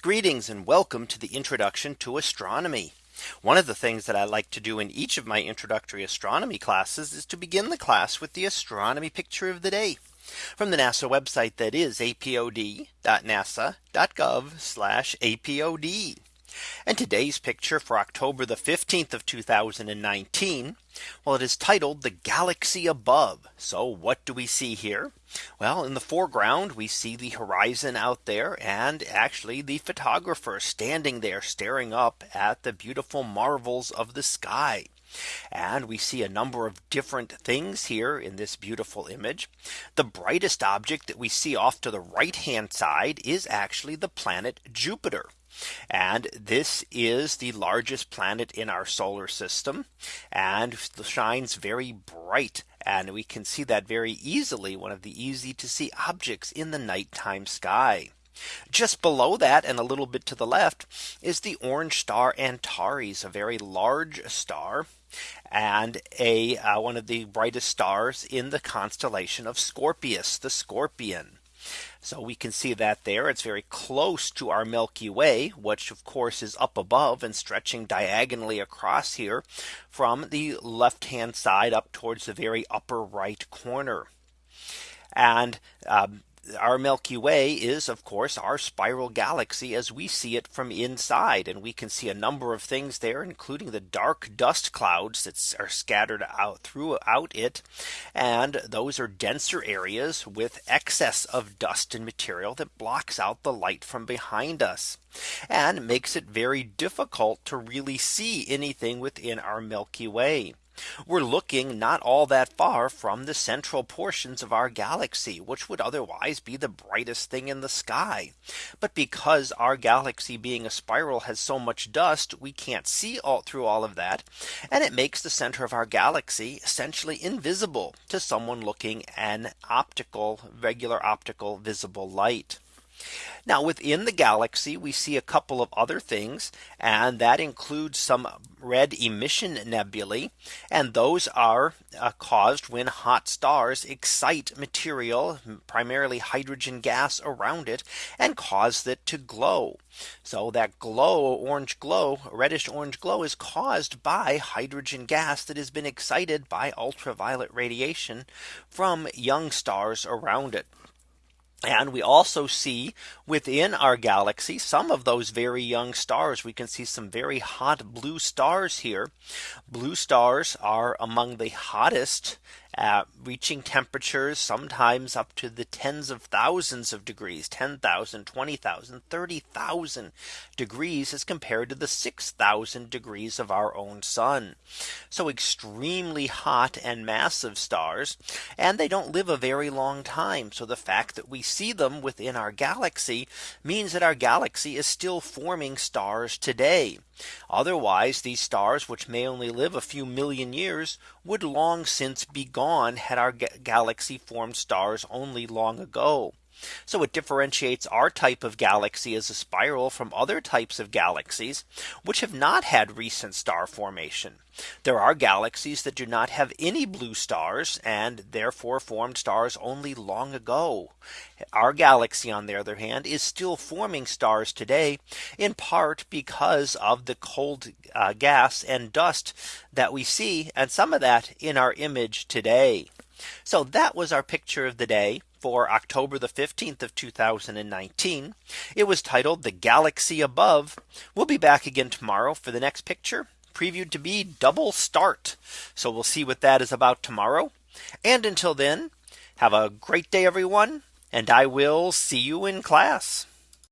Greetings and welcome to the introduction to astronomy. One of the things that I like to do in each of my introductory astronomy classes is to begin the class with the astronomy picture of the day from the NASA website that is apod.nasa.gov apod. And today's picture for October the 15th of 2019. Well, it is titled the galaxy above. So what do we see here? Well, in the foreground, we see the horizon out there and actually the photographer standing there staring up at the beautiful marvels of the sky. And we see a number of different things here in this beautiful image. The brightest object that we see off to the right hand side is actually the planet Jupiter. And this is the largest planet in our solar system and shines very bright. And we can see that very easily one of the easy to see objects in the nighttime sky. Just below that and a little bit to the left is the orange star Antares, a very large star and a uh, one of the brightest stars in the constellation of Scorpius, the scorpion. So we can see that there it's very close to our Milky Way, which of course is up above and stretching diagonally across here from the left hand side up towards the very upper right corner. And um, our Milky Way is of course our spiral galaxy as we see it from inside and we can see a number of things there including the dark dust clouds that are scattered out throughout it and those are denser areas with excess of dust and material that blocks out the light from behind us and makes it very difficult to really see anything within our Milky Way. We're looking not all that far from the central portions of our galaxy, which would otherwise be the brightest thing in the sky. But because our galaxy being a spiral has so much dust, we can't see all through all of that. And it makes the center of our galaxy essentially invisible to someone looking an optical regular optical visible light. Now within the galaxy, we see a couple of other things, and that includes some red emission nebulae. And those are uh, caused when hot stars excite material, primarily hydrogen gas around it, and cause it to glow. So that glow, orange glow, reddish orange glow is caused by hydrogen gas that has been excited by ultraviolet radiation from young stars around it. And we also see within our galaxy some of those very young stars. We can see some very hot blue stars here. Blue stars are among the hottest uh, reaching temperatures sometimes up to the tens of thousands of degrees 10,000 20,000 30,000 degrees as compared to the 6,000 degrees of our own sun. So extremely hot and massive stars and they don't live a very long time. So the fact that we see them within our galaxy means that our galaxy is still forming stars today. Otherwise, these stars, which may only live a few million years, would long since be gone had our galaxy formed stars only long ago. So it differentiates our type of galaxy as a spiral from other types of galaxies, which have not had recent star formation. There are galaxies that do not have any blue stars and therefore formed stars only long ago. Our galaxy on the other hand is still forming stars today in part because of the cold uh, gas and dust that we see and some of that in our image today. So that was our picture of the day for October the 15th of 2019. It was titled the galaxy above. We'll be back again tomorrow for the next picture previewed to be double star. So we'll see what that is about tomorrow. And until then, have a great day, everyone. And I will see you in class.